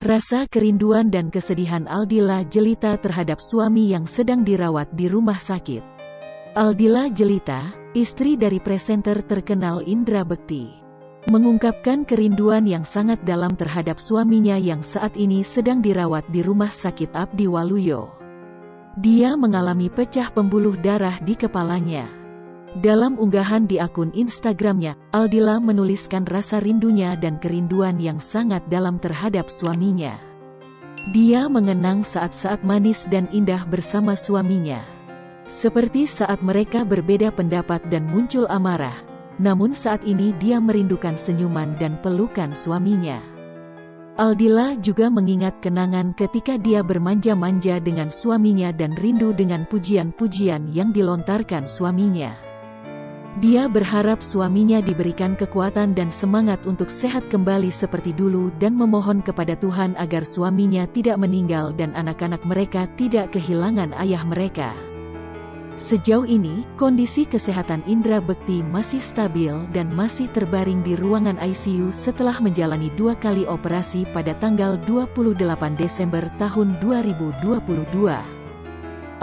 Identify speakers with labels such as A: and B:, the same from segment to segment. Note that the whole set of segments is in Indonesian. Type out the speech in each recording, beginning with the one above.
A: Rasa kerinduan dan kesedihan Aldila jelita terhadap suami yang sedang dirawat di rumah sakit. Aldila jelita, istri dari presenter terkenal Indra Bekti, mengungkapkan kerinduan yang sangat dalam terhadap suaminya yang saat ini sedang dirawat di rumah sakit Abdi Waluyo. Dia mengalami pecah pembuluh darah di kepalanya. Dalam unggahan di akun Instagramnya, Aldila menuliskan rasa rindunya dan kerinduan yang sangat dalam terhadap suaminya. Dia mengenang saat-saat manis dan indah bersama suaminya. Seperti saat mereka berbeda pendapat dan muncul amarah, namun saat ini dia merindukan senyuman dan pelukan suaminya. Aldila juga mengingat kenangan ketika dia bermanja-manja dengan suaminya dan rindu dengan pujian-pujian yang dilontarkan suaminya. Dia berharap suaminya diberikan kekuatan dan semangat untuk sehat kembali seperti dulu dan memohon kepada Tuhan agar suaminya tidak meninggal dan anak-anak mereka tidak kehilangan ayah mereka. Sejauh ini, kondisi kesehatan Indra Bekti masih stabil dan masih terbaring di ruangan ICU setelah menjalani dua kali operasi pada tanggal 28 Desember tahun 2022.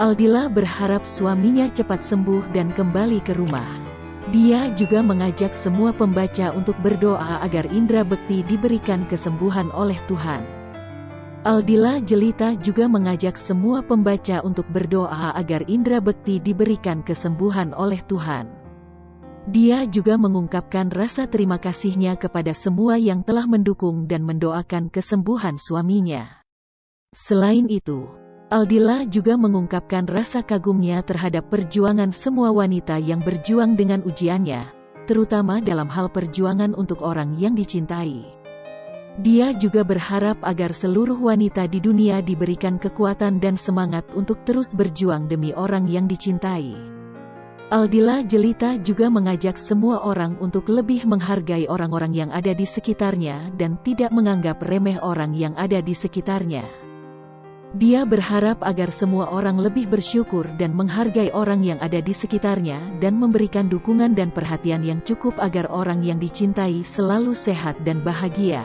A: Aldila berharap suaminya cepat sembuh dan kembali ke rumah. Dia juga mengajak semua pembaca untuk berdoa agar Indra Bekti diberikan kesembuhan oleh Tuhan. Aldila Jelita juga mengajak semua pembaca untuk berdoa agar Indra Bekti diberikan kesembuhan oleh Tuhan. Dia juga mengungkapkan rasa terima kasihnya kepada semua yang telah mendukung dan mendoakan kesembuhan suaminya. Selain itu, Aldila juga mengungkapkan rasa kagumnya terhadap perjuangan semua wanita yang berjuang dengan ujiannya, terutama dalam hal perjuangan untuk orang yang dicintai. Dia juga berharap agar seluruh wanita di dunia diberikan kekuatan dan semangat untuk terus berjuang demi orang yang dicintai. Aldila Jelita juga mengajak semua orang untuk lebih menghargai orang-orang yang ada di sekitarnya dan tidak menganggap remeh orang yang ada di sekitarnya. Dia berharap agar semua orang lebih bersyukur dan menghargai orang yang ada di sekitarnya dan memberikan dukungan dan perhatian yang cukup agar orang yang dicintai selalu sehat dan bahagia.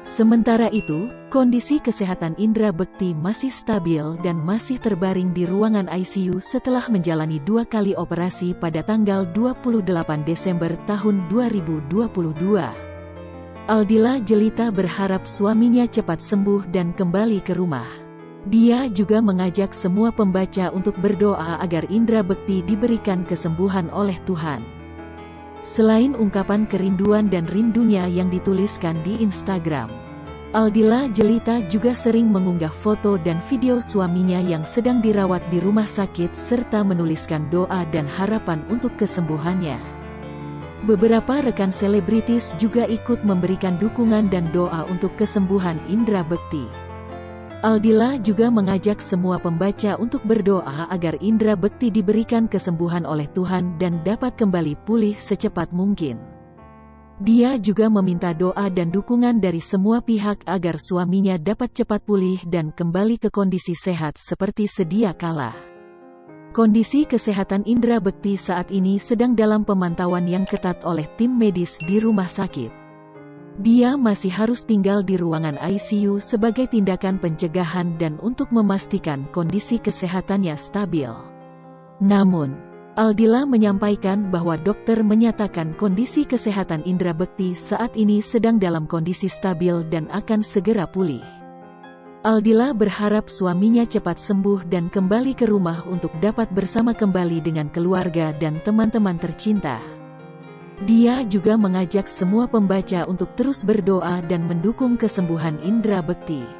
A: Sementara itu, kondisi kesehatan Indra Bekti masih stabil dan masih terbaring di ruangan ICU setelah menjalani dua kali operasi pada tanggal 28 Desember tahun 2022. Aldila Jelita berharap suaminya cepat sembuh dan kembali ke rumah. Dia juga mengajak semua pembaca untuk berdoa agar Indra Bekti diberikan kesembuhan oleh Tuhan. Selain ungkapan kerinduan dan rindunya yang dituliskan di Instagram, Aldila Jelita juga sering mengunggah foto dan video suaminya yang sedang dirawat di rumah sakit serta menuliskan doa dan harapan untuk kesembuhannya. Beberapa rekan selebritis juga ikut memberikan dukungan dan doa untuk kesembuhan Indra Bekti. Aldila juga mengajak semua pembaca untuk berdoa agar Indra Bekti diberikan kesembuhan oleh Tuhan dan dapat kembali pulih secepat mungkin. Dia juga meminta doa dan dukungan dari semua pihak agar suaminya dapat cepat pulih dan kembali ke kondisi sehat seperti sedia kala. Kondisi kesehatan Indra Bekti saat ini sedang dalam pemantauan yang ketat oleh tim medis di rumah sakit. Dia masih harus tinggal di ruangan ICU sebagai tindakan pencegahan dan untuk memastikan kondisi kesehatannya stabil. Namun, Aldila menyampaikan bahwa dokter menyatakan kondisi kesehatan Indra Bekti saat ini sedang dalam kondisi stabil dan akan segera pulih. Aldila berharap suaminya cepat sembuh dan kembali ke rumah untuk dapat bersama kembali dengan keluarga dan teman-teman tercinta. Dia juga mengajak semua pembaca untuk terus berdoa dan mendukung kesembuhan Indra Bekti.